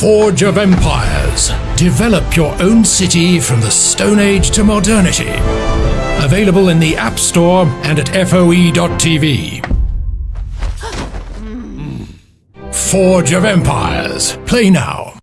Forge of Empires. Develop your own city from the Stone Age to modernity. Available in the App Store and at FOE.tv. Forge of Empires. Play now.